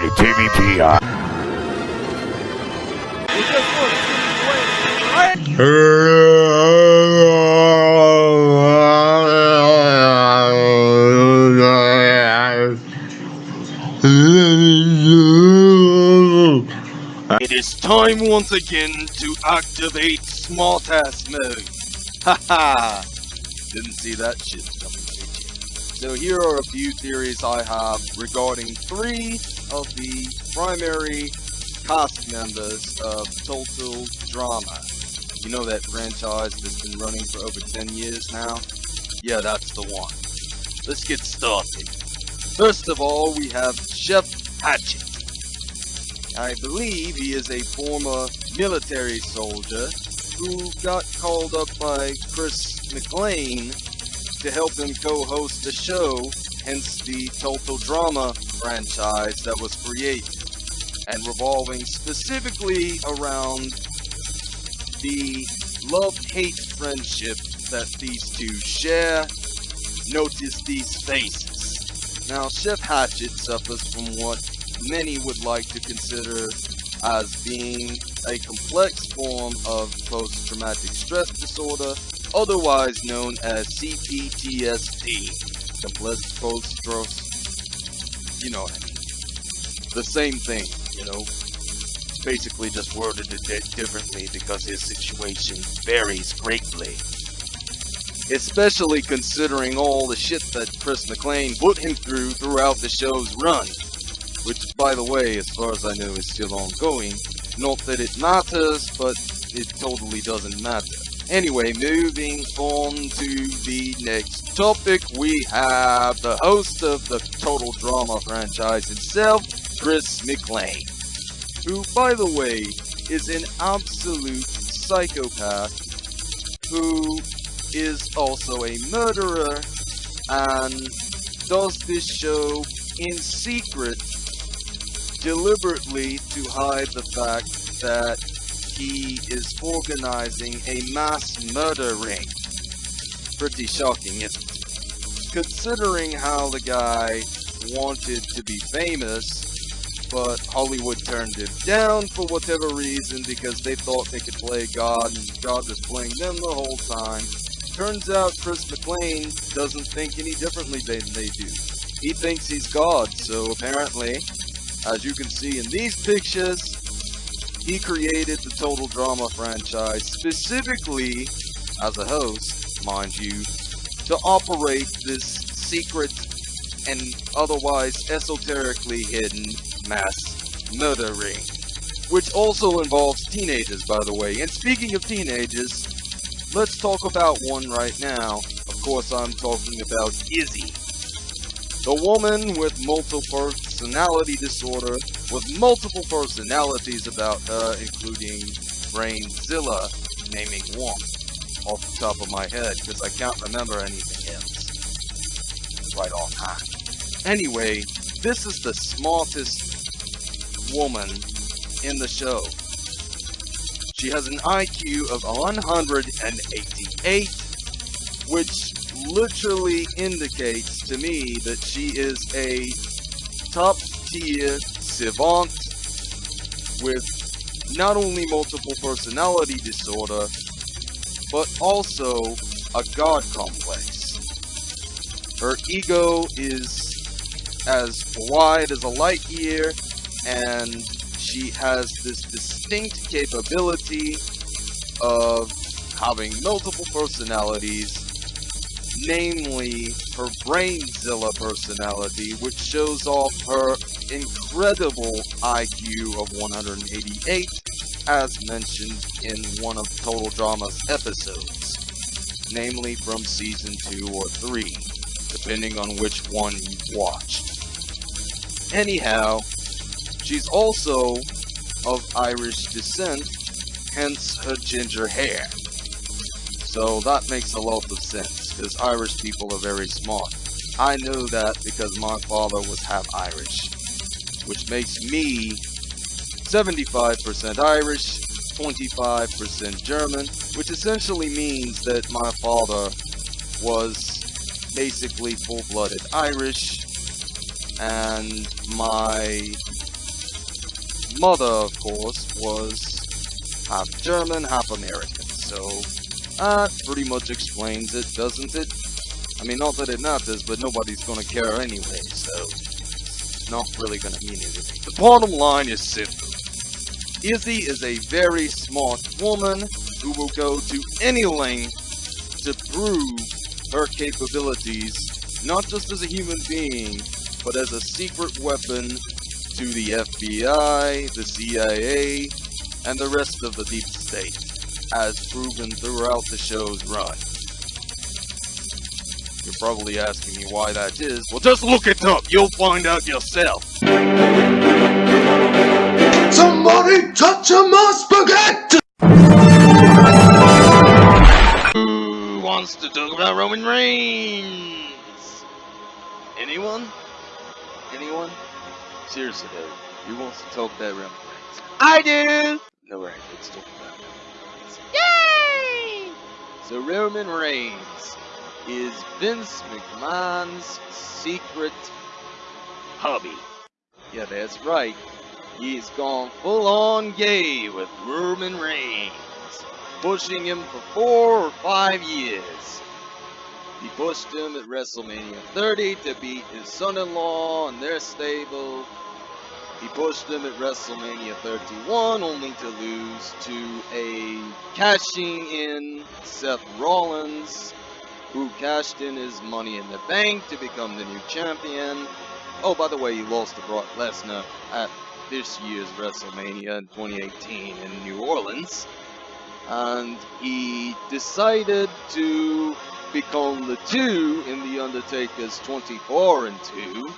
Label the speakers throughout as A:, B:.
A: TVPI.
B: It is time once again to activate smartass mode. Haha! Didn't see that shit coming? So here are a few theories I have regarding three of the primary cast members of Total Drama. You know that franchise that's been running for over 10 years now? Yeah, that's the one. Let's get started. First of all, we have Chef Hatchet. I believe he is a former military soldier who got called up by Chris McLean to help him co-host the show, hence the Total Drama franchise that was created, and revolving specifically around the love-hate friendship that these two share. Notice these faces. Now, Chef Hatchet suffers from what many would like to consider as being a complex form of post-traumatic stress disorder, otherwise known as CPTSD. Complex post-stress, you know. The same thing, you know. Basically just worded a bit differently because his situation varies greatly. Especially considering all the shit that Chris McLean put him through throughout the show's run which by the way, as far as I know, is still ongoing. Not that it matters, but it totally doesn't matter. Anyway, moving on to the next topic, we have the host of the Total Drama franchise himself, Chris McLean, who, by the way, is an absolute psychopath who is also a murderer and does this show in secret deliberately to hide the fact that he is organizing a mass murder ring. Pretty shocking, isn't it? Considering how the guy wanted to be famous, but Hollywood turned him down for whatever reason because they thought they could play God and God was playing them the whole time. Turns out Chris McLean doesn't think any differently than they do. He thinks he's God, so apparently as you can see in these pictures, he created the Total Drama franchise specifically as a host, mind you, to operate this secret and otherwise esoterically hidden mass murder ring. Which also involves teenagers, by the way. And speaking of teenagers, let's talk about one right now. Of course, I'm talking about Izzy. The woman with multiple personality disorder with multiple personalities about her, including Brainzilla, naming one off the top of my head because I can't remember anything else right offhand. Anyway, this is the smartest woman in the show. She has an IQ of 188, which literally indicates to me that she is a top tier savant with not only multiple personality disorder, but also a god complex. Her ego is as wide as a light year, and she has this distinct capability of having multiple personalities namely her Brainzilla personality, which shows off her incredible IQ of 188, as mentioned in one of Total Drama's episodes, namely from season 2 or 3, depending on which one you've watched. Anyhow, she's also of Irish descent, hence her ginger hair. So that makes a lot of sense because Irish people are very smart. I know that because my father was half Irish, which makes me 75% Irish, 25% German, which essentially means that my father was basically full-blooded Irish, and my mother, of course, was half German, half American, so that pretty much explains it, doesn't it? I mean, not that it matters, but nobody's gonna care anyway, so not really gonna mean anything. The bottom line is simple. Izzy is a very smart woman who will go to any length to prove her capabilities, not just as a human being, but as a secret weapon to the FBI, the CIA, and the rest of the deep state, as proven throughout the show's run. You're probably asking me why that is. Well, just look it up. You'll find out yourself.
A: Somebody touch my spaghetti!
B: Who wants to talk about Roman Reigns? Anyone? Anyone? Seriously though, who wants to talk about Roman Reigns? I do! No, right, let's talk about Roman Reigns. Yay! So Roman Reigns is Vince McMahon's secret hobby. Yeah, that's right. He's gone full on gay with Roman Reigns, pushing him for four or five years. He pushed him at WrestleMania 30 to beat his son-in-law in their stable. He pushed him at WrestleMania 31 only to lose to a cashing in Seth Rollins, who cashed in his money in the bank to become the new champion. Oh, by the way, he lost to Brock Lesnar at this year's WrestleMania in 2018 in New Orleans. And he decided to become the two in The Undertaker's 24 and 2. Of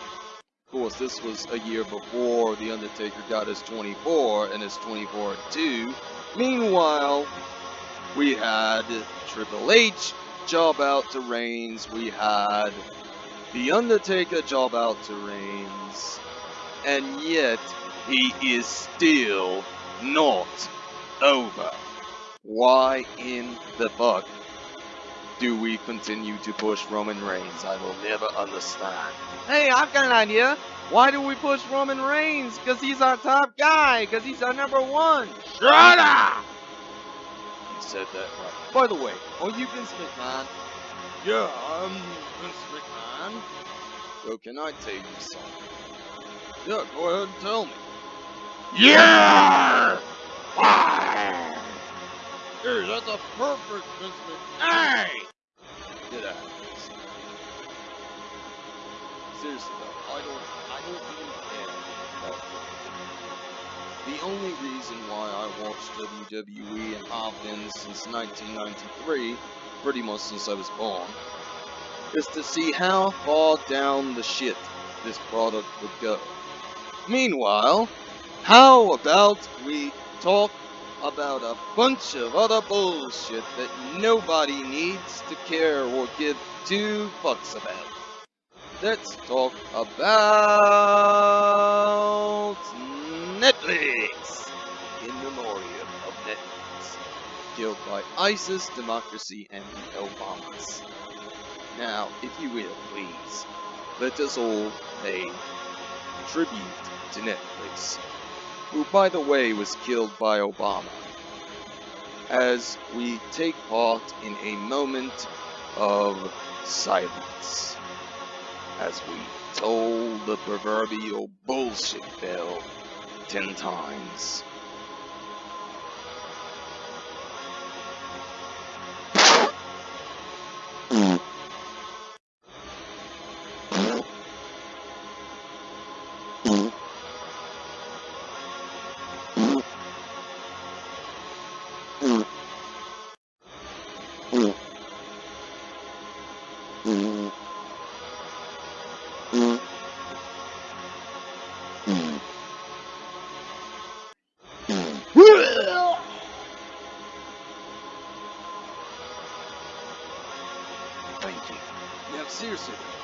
B: course, this was a year before The Undertaker got his 24 and his 24 and 2. Meanwhile, we had Triple H job out to Reigns. We had The Undertaker job out to Reigns. And yet, he is still not over. Why in the fuck do we continue to push Roman Reigns? I will never understand. Hey, I've got an idea. Why do we push Roman Reigns? Because he's our top guy. Because he's our number one. Shut up! You said that right. By the way, are you Vince McMahon? Yeah, I'm Vince McMahon. Well, can I tell you something? Yeah, go ahead and tell me. Yeah! Fire! Here, that's a perfect Vince McMahon. Hey! Get out of this. Seriously though, I don't, I don't The only reason why I watched WWE and been since 1993, pretty much since I was born, is to see how far down the shit this product would go. Meanwhile, how about we talk about a bunch of other bullshit that nobody needs to care or give two fucks about? Let's talk about Netflix! In memoriam of Netflix. Killed by ISIS, democracy, and the Obamas. Now, if you will, please, let us all pay tribute to Netflix, who, by the way, was killed by Obama, as we take part in a moment of silence, as we toll the proverbial bullshit bell ten times.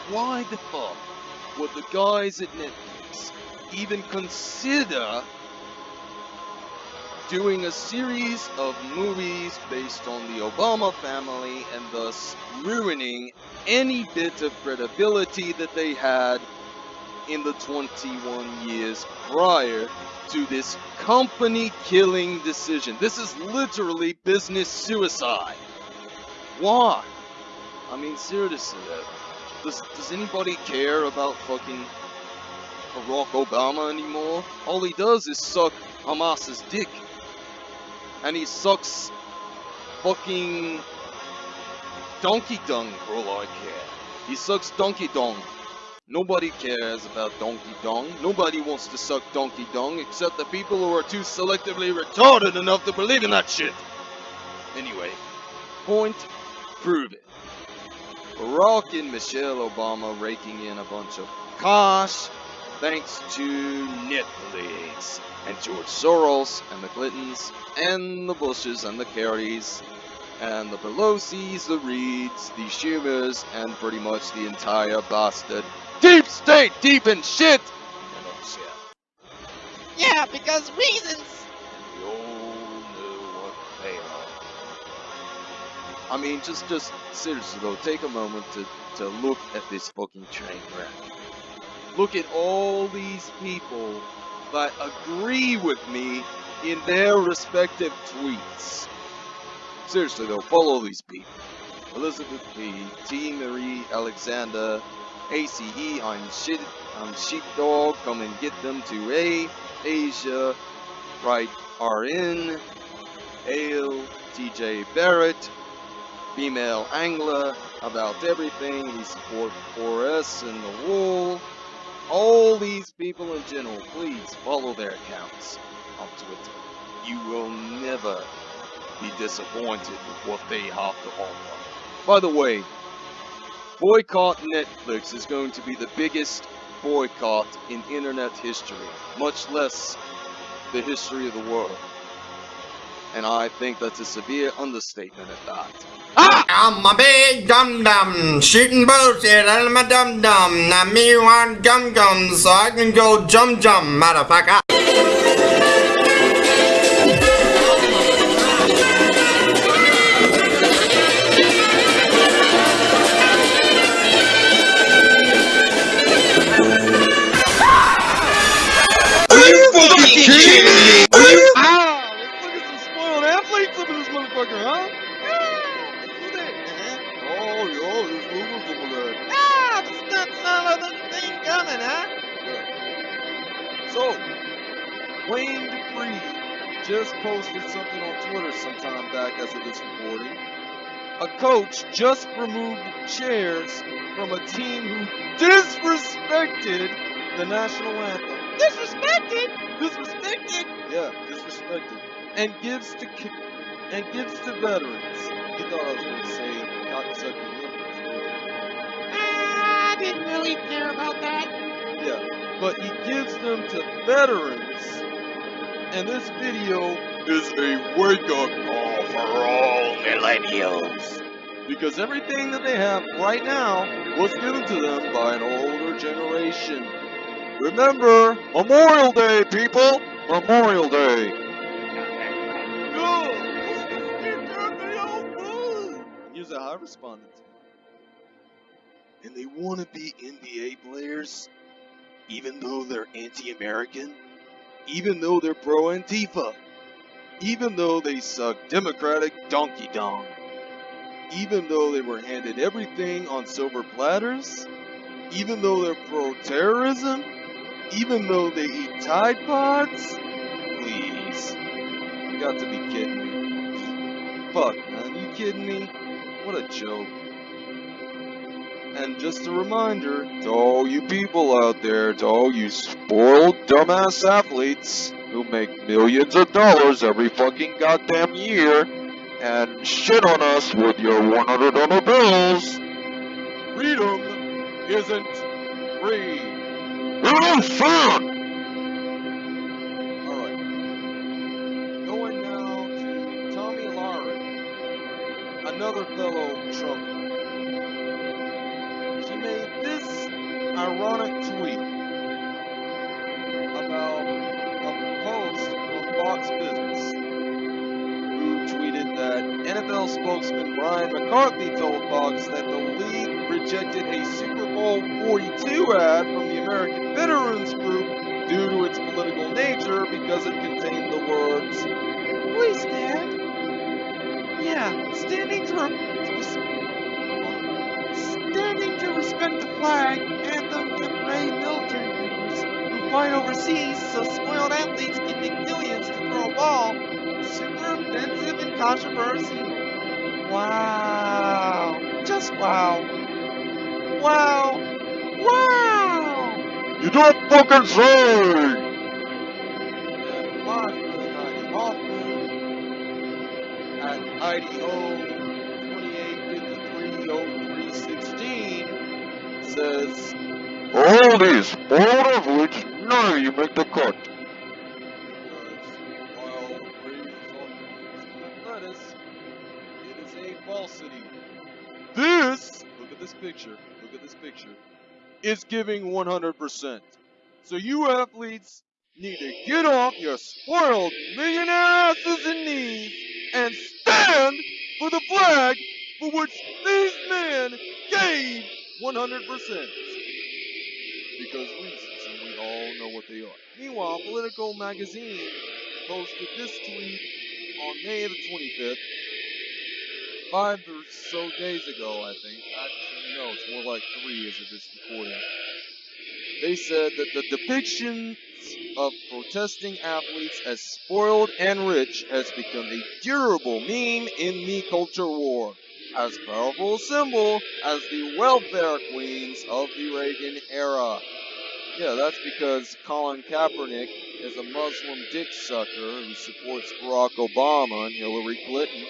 B: Why the fuck would the guys at Netflix even consider doing a series of movies based on the Obama family and thus ruining any bit of credibility that they had in the 21 years prior to this company killing decision. This is literally business suicide. Why? I mean, seriously, does, does anybody care about fucking Barack Obama anymore? All he does is suck Hamas's dick. And he sucks fucking donkey dung for all I care. He sucks donkey dong. Nobody cares about donkey dong. Nobody wants to suck donkey dong except the people who are too selectively retarded enough to believe in that shit. Anyway, point proven. Barack and Michelle Obama raking in a bunch of cash thanks to Netflix and George Soros and the Clintons and the Bushes and the Kerrys and the Pelosi's, the Reids, the Schumers, and pretty much the entire bastard deep state, deep in shit.
C: Yeah, because reasons.
B: I mean, just, just seriously though, take a moment to, to look at this fucking train wreck. Look at all these people that agree with me in their respective tweets. Seriously though, follow these people. Elizabeth P, T. Marie Alexander, ACE, I'm shit, I'm sheepdog, come and get them to A, Asia, right RN, Ale, TJ Barrett, female angler, about everything, we support 4S and the wool. All these people in general, please follow their accounts on Twitter. You will never be disappointed with what they have to offer. By the way, boycott Netflix is going to be the biggest boycott in internet history, much less the history of the world. And I think that's a severe understatement at that.
D: I'm a big dum dum, shooting bullshit out of my dum dum. Now me want gum gum, so I can go jump jump, motherfucker.
B: Oh, there's rumors over there.
C: Ah, the stunt son of the thing coming, huh? Yeah.
B: So, Wayne Dupree just posted something on Twitter sometime back as of this recording. A coach just removed chairs from a team who disrespected the national anthem.
C: Disrespected. Disrespected.
B: Yeah, disrespected. And gives to and gives to veterans. You thought I was going to say didn't you?
C: Ah, I didn't really care about that.
B: Yeah, but he gives them to veterans. And this video is a wake up call for all millennials. Because everything that they have right now was given to them by an older generation. Remember, Memorial Day, people! Memorial Day! Here's how I responded to. And they want to be NBA players? even though they're anti-American, even though they're pro-Antifa, even though they suck Democratic donkey dong, even though they were handed everything on silver platters, even though they're pro-terrorism, even though they eat Tide Pods, please, you got to be kidding me. Fuck, man, you kidding me? What a joke. And just a reminder to all you people out there, to all you spoiled dumbass athletes who make millions of dollars every fucking goddamn year and shit on us with your $100 bills, freedom isn't free. Fun! Alright. Another fellow Trumper. She made this ironic tweet about a post on Fox Business who tweeted that NFL spokesman Brian McCarthy told Fox that the league rejected a Super Bowl 42 ad from the American Veterans Group due to its political nature because it contained the words,
C: Please, Dad. Yeah, standing to, standing to respect the flag, anthem, and brave military members who fight overseas so spoiled athletes can make millions to throw a ball. Super offensive and controversial. Wow. Just wow. Wow. Wow.
A: You don't fucking say!
B: IDO 28530316 says,
A: All these all of which none of you make the cut.
B: because while raised on lettuce, it is a falsity. This, look at this picture, look at this picture, is giving 100%. So you athletes need to get off your spoiled millionaire asses and knees and stand for the flag for which these men gave 100%. Because reasons, and we all know what they are. Meanwhile, Politico magazine posted this tweet on May the 25th, five or so days ago, I think. Actually, no, it's more like three as of this recording. They said that the depictions of protesting athletes as spoiled and rich has become a durable meme in the culture war, as powerful a symbol as the welfare queens of the Reagan era. Yeah, that's because Colin Kaepernick is a Muslim dick sucker who supports Barack Obama and Hillary Clinton,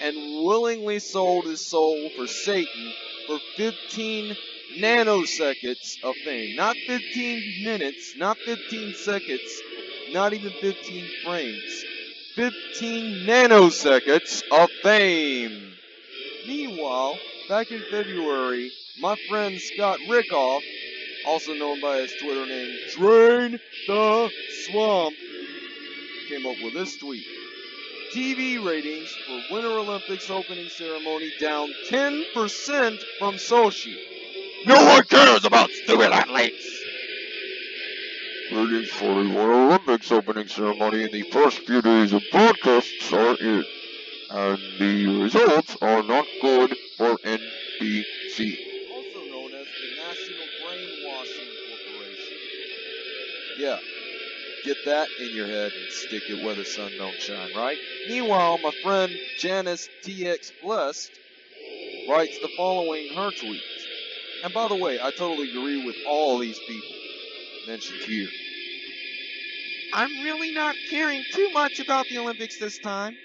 B: and willingly sold his soul for Satan for 15 nanoseconds of fame. Not 15 minutes, not 15 seconds, not even 15 frames. 15 nanoseconds of fame. Meanwhile, back in February, my friend Scott Rickoff, also known by his Twitter name Drain the Swamp, came up with this tweet. TV ratings for Winter Olympics opening ceremony down 10% from Sochi.
A: No one cares about stupid athletes! Ratings for the Winter Olympics opening ceremony in the first few days of broadcasts are in, and the results are not good for NBC.
B: also known as the National Brainwashing Corporation. Yeah, get that in your head and stick it where the sun don't shine, right? Meanwhile, my friend Janice TX Blessed writes the following in her tweet. And by the way, I totally agree with all these people mentioned here.
C: I'm really not caring too much about the Olympics this time.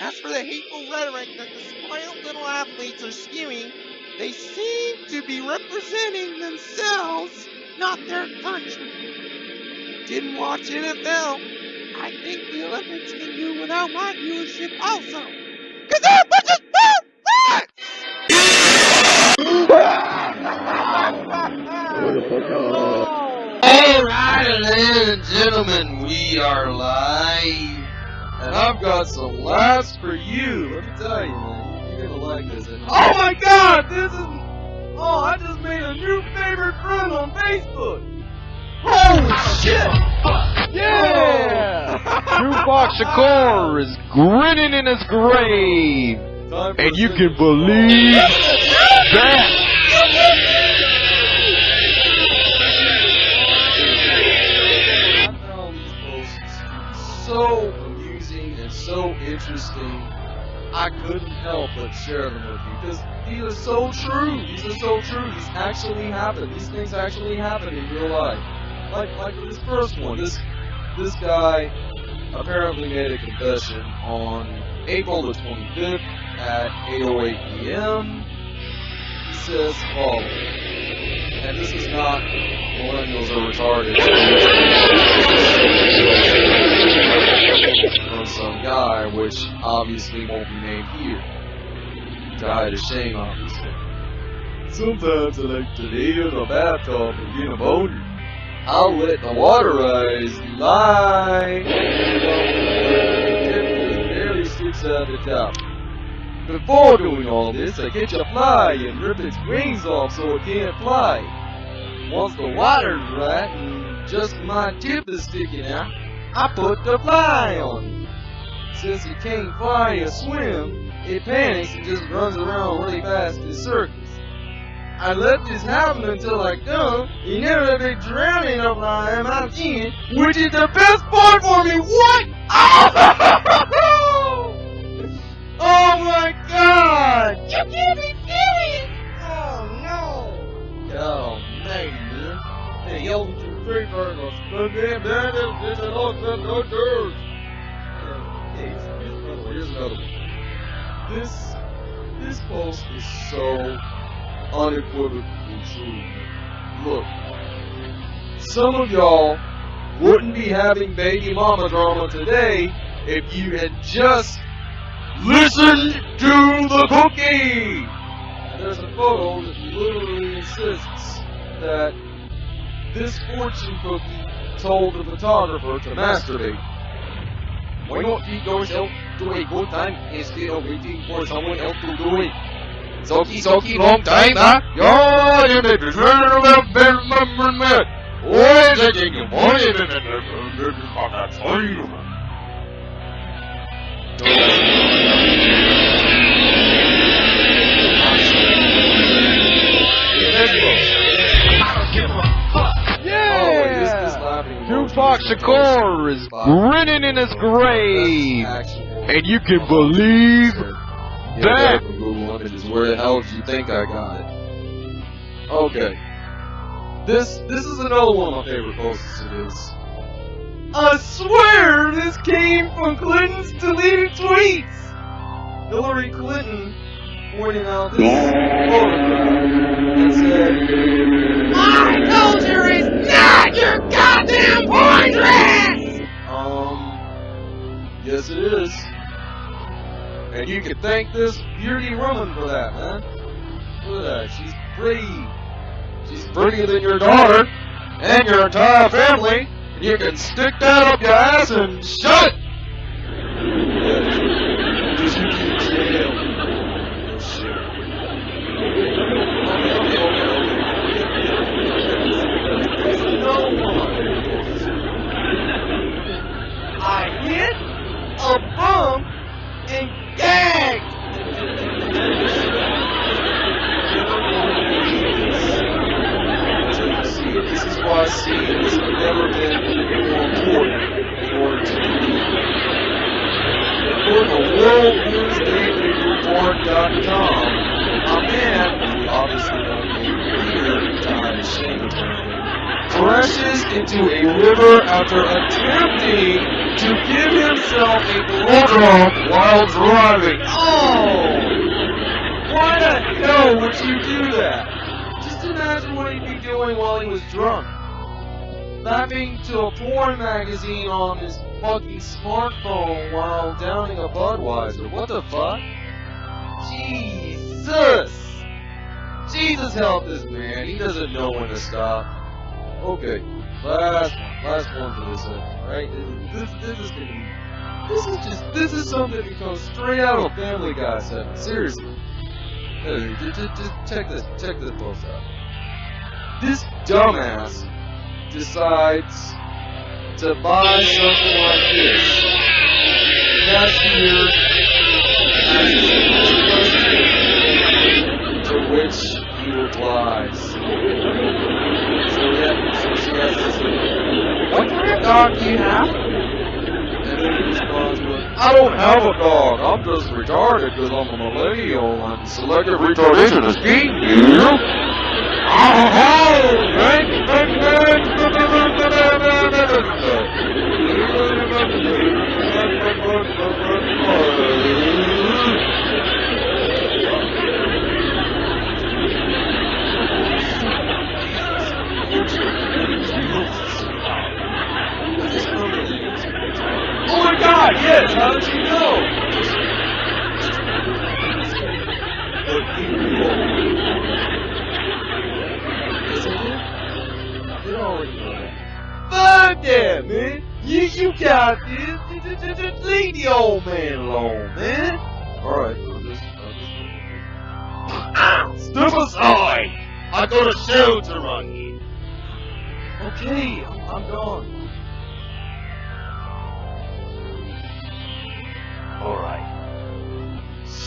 C: As for the hateful rhetoric that the spoiled little athletes are spewing, they seem to be representing themselves, not their country. Didn't watch NFL. I think the Olympics can do without my viewership also. Cause they're a bunch of
B: Alright, ladies and gentlemen, we are live. And I've got some laughs for you. Let me tell you, man. You're gonna like this. Oh my god, this is. Oh, I just made a new favorite friend on Facebook. Holy shit! Yeah!
E: Tupac Shakur is grinning in his grave. And you can believe that.
B: Interesting. I couldn't help but share them with you because these are so true. These are so true. These actually happen. These things actually happen in real life. Like like this first one. This this guy apparently made a confession on April the 25th at 8:08 p.m. He says following, and this is not millennials are retarded. From some guy, which obviously won't be named here. Died of shame, obviously. Sometimes I like to lay in the bathtub and get a boner. I'll let the water rise, lie. Barely sticks out the top. before doing all this, I catch a fly and rip its wings off so it can't fly. Once the water's right just my tip is sticking out, I put the fly on. Since it can't fly or swim, it panics and just runs around really fast in circles. I let this happen until I come, he never been drowning of my mountain, which is the best part for me. What? Oh my god!
C: You can't be serious! Oh no!
B: Oh man, hey, yo, two, three, four, go, spin them, here's another here's another one. This, this post is so unequivocally true. Look, some of y'all wouldn't be having baby mama drama today if you had just listened to the cookie. And there's a photo that literally insists that this fortune cookie told the photographer to masturbate. Why not treat yourself to a good time instead of waiting for someone else to do it? Socky, socky, long time, huh? Yeah, you may be turning around, remember that. Oh, taking your money, and that's all you
E: Tupac Shakur is grinning in his grave. And you can believe that.
B: Where the hell do you think I got it? Okay. This this is another one of my favorite posts. It is. I swear this came from Clinton's deleted tweets. Hillary Clinton pointing out this photograph and said,
C: My culture is
B: yes it is. And you can thank this beauty woman for that, man. Look at that, she's pretty. She's prettier than your daughter and your entire family. And you can stick that up your ass and shut. Just you keep jail. Oh, shit. Okay, okay, okay, okay. No one. I hit a bump and gagged. This is why scenes have never been more important in order to. According to worldnewsdailyreport.com, man, who obviously named here, of shame apparently, crashes into a river after attempting to give himself a blowjob while driving. Oh! Why the hell would you do that? Just imagine what he'd be doing while he was drunk. Mapping to a porn magazine on his fucking smartphone while downing a Budweiser. What the fuck? Jesus! Jesus help this man. He doesn't know when to stop. Okay, last one, last one for this segment, right? This, this is gonna be, this is just, this is something that comes straight out of Family Guy segment. Seriously. Hey, just, check this, check this post out. This dumbass decides to buy something like this. Cashier asks to which replies. So yeah, so she What kind of dog do you have? And then he responds with, I don't have a dog. I'm just retarded because I'm a millennial and selective retardation is beating you. Oh yes, how did you know? Yes, I did. I did already know. Fuck that, man. You, you got this. Leave the old man alone, man. Alright, I'm just, Step aside! I got a show to run. Okay, I'm gone.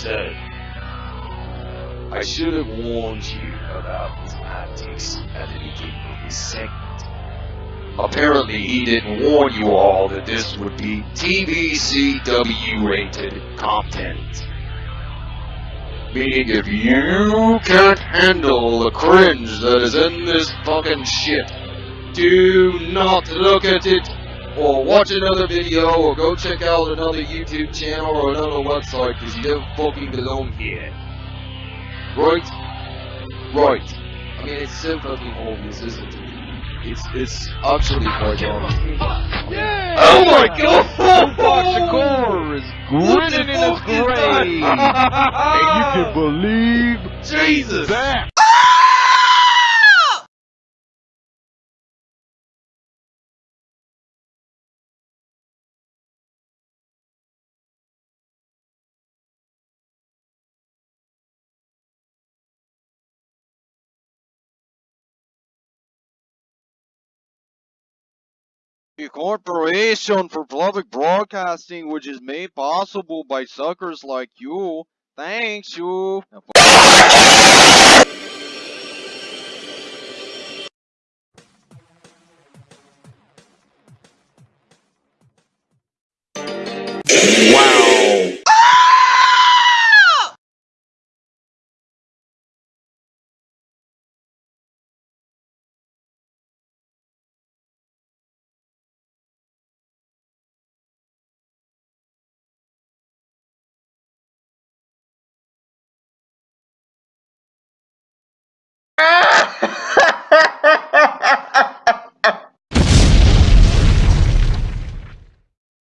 B: So, I should have warned you about his antics at the beginning of this segment. Apparently, he didn't warn you all that this would be TVCW rated content. Meaning, if you can't handle the cringe that is in this fucking shit, do not look at it, or watch another video, or go check out another YouTube channel or another website, because you don't fucking belong here. Right? Right. I mean, it's so fucking obvious, isn't it? It's, it's actually quite obvious.
E: Yeah!
B: Oh my god!
E: Shakur is grinning in his grave! and you can believe
B: Jesus!
E: that!
F: The Corporation for Public Broadcasting, which is made possible by suckers like you. Thanks, you.